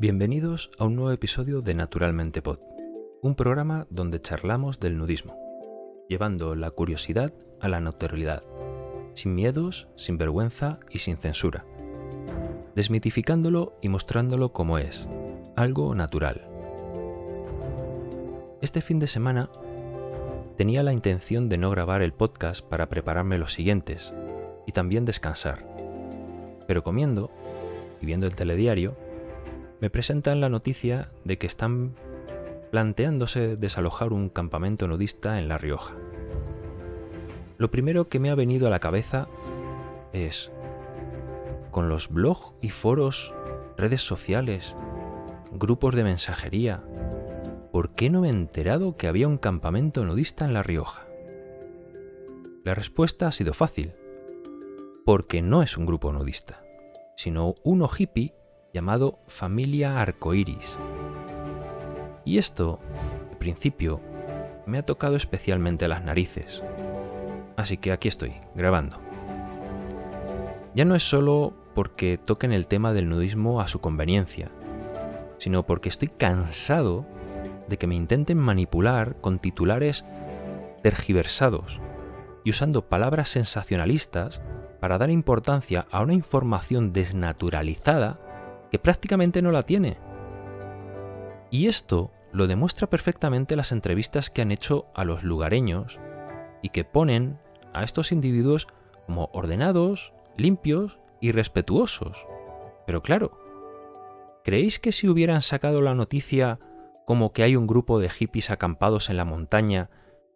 Bienvenidos a un nuevo episodio de Naturalmente Pod, un programa donde charlamos del nudismo, llevando la curiosidad a la naturalidad, sin miedos, sin vergüenza y sin censura, desmitificándolo y mostrándolo como es, algo natural. Este fin de semana tenía la intención de no grabar el podcast para prepararme los siguientes y también descansar, pero comiendo y viendo el telediario, me presentan la noticia de que están planteándose desalojar un campamento nudista en La Rioja. Lo primero que me ha venido a la cabeza es, con los blogs y foros, redes sociales, grupos de mensajería, ¿por qué no me he enterado que había un campamento nudista en La Rioja? La respuesta ha sido fácil, porque no es un grupo nudista sino uno hippie llamado Familia Arcoiris. Y esto, al principio, me ha tocado especialmente las narices. Así que aquí estoy, grabando. Ya no es solo porque toquen el tema del nudismo a su conveniencia, sino porque estoy cansado de que me intenten manipular con titulares tergiversados y usando palabras sensacionalistas para dar importancia a una información desnaturalizada que prácticamente no la tiene. Y esto lo demuestra perfectamente las entrevistas que han hecho a los lugareños y que ponen a estos individuos como ordenados, limpios y respetuosos. Pero claro, ¿creéis que si hubieran sacado la noticia como que hay un grupo de hippies acampados en la montaña,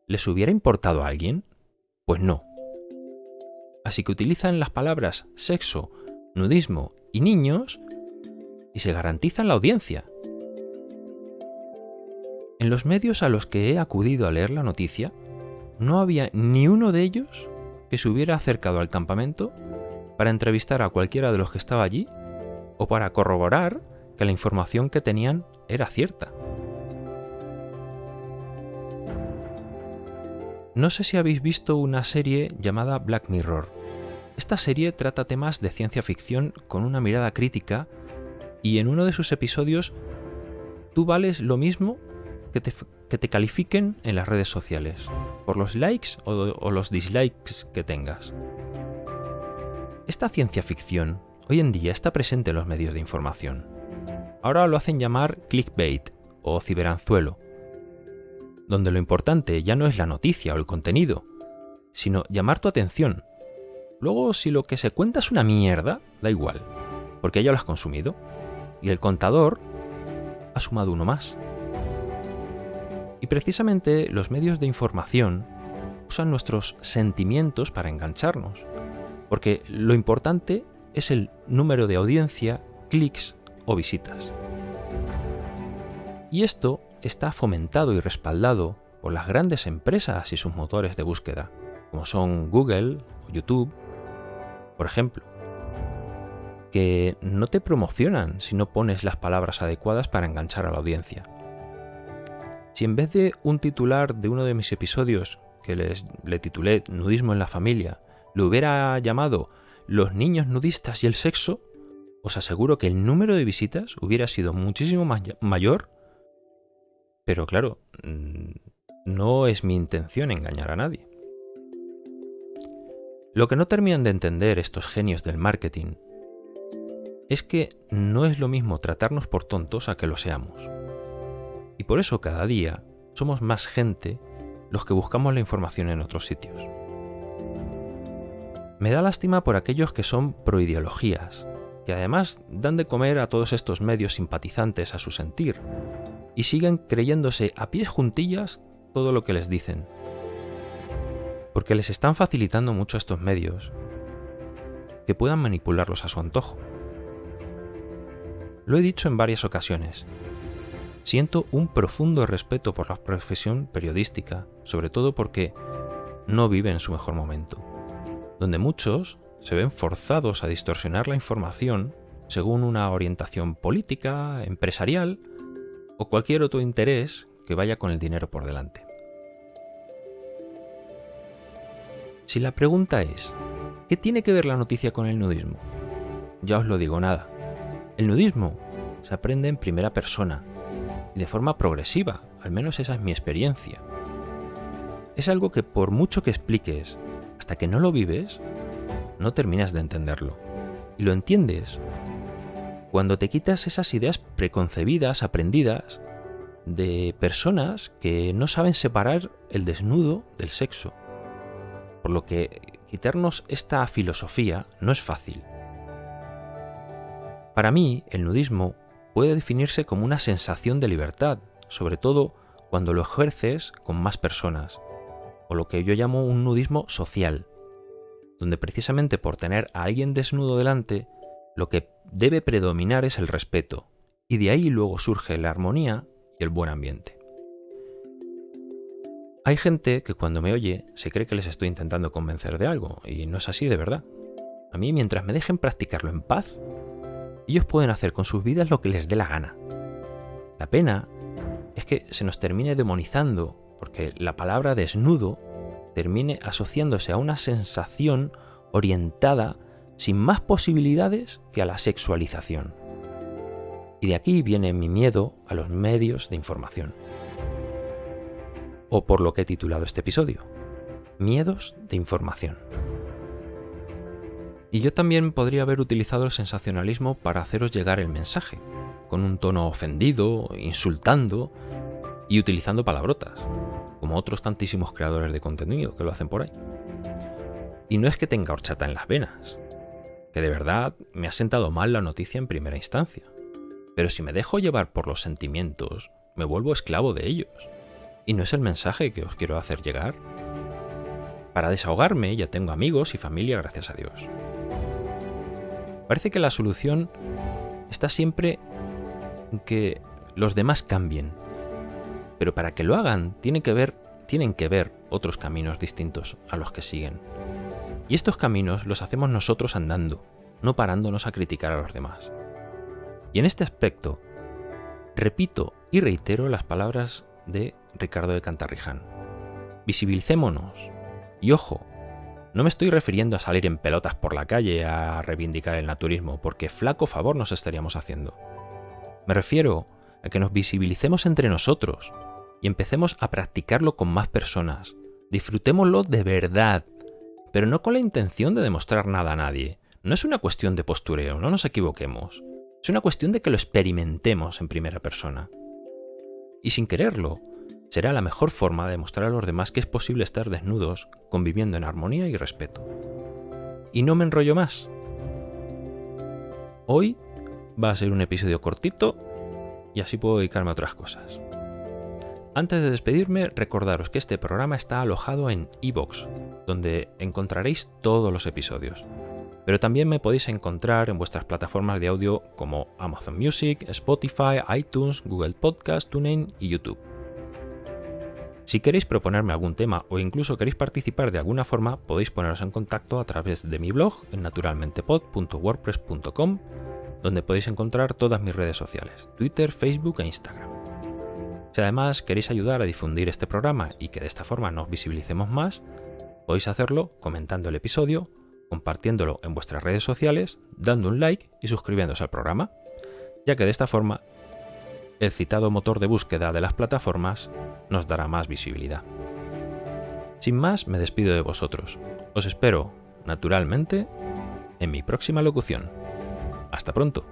les hubiera importado a alguien? Pues no así que utilizan las palabras sexo, nudismo y niños y se garantizan la audiencia. En los medios a los que he acudido a leer la noticia, no había ni uno de ellos que se hubiera acercado al campamento para entrevistar a cualquiera de los que estaba allí o para corroborar que la información que tenían era cierta. No sé si habéis visto una serie llamada Black Mirror. Esta serie trata temas de ciencia ficción con una mirada crítica y en uno de sus episodios tú vales lo mismo que te, califiquen en las redes sociales, por los likes o, o los dislikes que tengas. Esta ciencia ficción hoy en día está presente en los medios de información. Ahora lo hacen llamar clickbait o ciberanzuelo donde lo importante ya no es la noticia o el contenido, sino llamar tu atención. Luego, si lo que se cuenta es una mierda, da igual, porque ya lo has consumido, y el contador ha sumado uno más. Y precisamente los medios de información usan nuestros sentimientos para engancharnos, porque lo importante es el número de audiencia, clics o visitas. Y esto está fomentado y respaldado por las grandes empresas y sus motores de búsqueda, como son Google o YouTube, por ejemplo, que no te promocionan si no pones las palabras adecuadas para enganchar a la audiencia. Si en vez de un titular de uno de mis episodios que les, le titulé Nudismo en la familia, lo hubiera llamado Los niños nudistas y el sexo, os aseguro que el número de visitas hubiera sido muchísimo mayor pero claro, mm, no es mi intención engañar a nadie. Lo que no terminan de entender estos genios del marketing es que no es lo mismo tratarnos por tontos a que lo seamos. Y por eso cada día somos más gente los que buscamos la información en otros sitios. Me da lástima por aquellos que son proideologías, que además dan de comer a todos estos medios simpatizantes a su sentir, y siguen creyéndose a pies juntillas todo lo que les dicen. Porque les están facilitando mucho a estos medios que puedan manipularlos a su antojo. Lo he dicho en varias ocasiones. Siento un profundo respeto por la profesión periodística, sobre todo porque no vive en su mejor momento, donde muchos se ven forzados a distorsionar la información según una orientación política, empresarial o cualquier otro interés que vaya con el dinero por delante. Si la pregunta es, ¿qué tiene que ver la noticia con el nudismo? Ya os lo digo nada. El nudismo se aprende en primera persona y de forma progresiva, al menos esa es mi experiencia. Es algo que por mucho que expliques, hasta que no lo vives, no terminas de entenderlo. Y lo entiendes cuando te quitas esas ideas preconcebidas, aprendidas, de personas que no saben separar el desnudo del sexo. Por lo que quitarnos esta filosofía no es fácil. Para mí, el nudismo puede definirse como una sensación de libertad, sobre todo cuando lo ejerces con más personas, o lo que yo llamo un nudismo social, donde precisamente por tener a alguien desnudo delante, lo que debe predominar es el respeto, y de ahí luego surge la armonía y el buen ambiente. Hay gente que cuando me oye se cree que les estoy intentando convencer de algo, y no es así de verdad. A mí mientras me dejen practicarlo en paz, ellos pueden hacer con sus vidas lo que les dé la gana. La pena es que se nos termine demonizando, porque la palabra desnudo termine asociándose a una sensación orientada sin más posibilidades que a la sexualización. Y de aquí viene mi miedo a los medios de información. O por lo que he titulado este episodio, Miedos de información. Y yo también podría haber utilizado el sensacionalismo para haceros llegar el mensaje, con un tono ofendido, insultando y utilizando palabrotas, como otros tantísimos creadores de contenido que lo hacen por ahí. Y no es que tenga horchata en las venas, que de verdad me ha sentado mal la noticia en primera instancia. Pero si me dejo llevar por los sentimientos, me vuelvo esclavo de ellos. Y no es el mensaje que os quiero hacer llegar. Para desahogarme ya tengo amigos y familia, gracias a Dios. Parece que la solución está siempre en que los demás cambien. Pero para que lo hagan tienen que ver, tienen que ver otros caminos distintos a los que siguen. Y estos caminos los hacemos nosotros andando, no parándonos a criticar a los demás. Y en este aspecto, repito y reitero las palabras de Ricardo de Cantarriján. Visibilicémonos. Y ojo, no me estoy refiriendo a salir en pelotas por la calle a reivindicar el naturismo, porque flaco favor nos estaríamos haciendo. Me refiero a que nos visibilicemos entre nosotros y empecemos a practicarlo con más personas. Disfrutémoslo de verdad, pero no con la intención de demostrar nada a nadie. No es una cuestión de postureo, no nos equivoquemos. Es una cuestión de que lo experimentemos en primera persona. Y sin quererlo, será la mejor forma de demostrar a los demás que es posible estar desnudos, conviviendo en armonía y respeto. Y no me enrollo más. Hoy va a ser un episodio cortito y así puedo dedicarme a otras cosas. Antes de despedirme, recordaros que este programa está alojado en iVoox, donde encontraréis todos los episodios. Pero también me podéis encontrar en vuestras plataformas de audio como Amazon Music, Spotify, iTunes, Google Podcast, TuneIn y YouTube. Si queréis proponerme algún tema o incluso queréis participar de alguna forma, podéis poneros en contacto a través de mi blog en naturalmentepod.wordpress.com, donde podéis encontrar todas mis redes sociales, Twitter, Facebook e Instagram. Si además queréis ayudar a difundir este programa y que de esta forma nos visibilicemos más, podéis hacerlo comentando el episodio, compartiéndolo en vuestras redes sociales, dando un like y suscribiéndose al programa, ya que de esta forma el citado motor de búsqueda de las plataformas nos dará más visibilidad. Sin más, me despido de vosotros. Os espero, naturalmente, en mi próxima locución. Hasta pronto.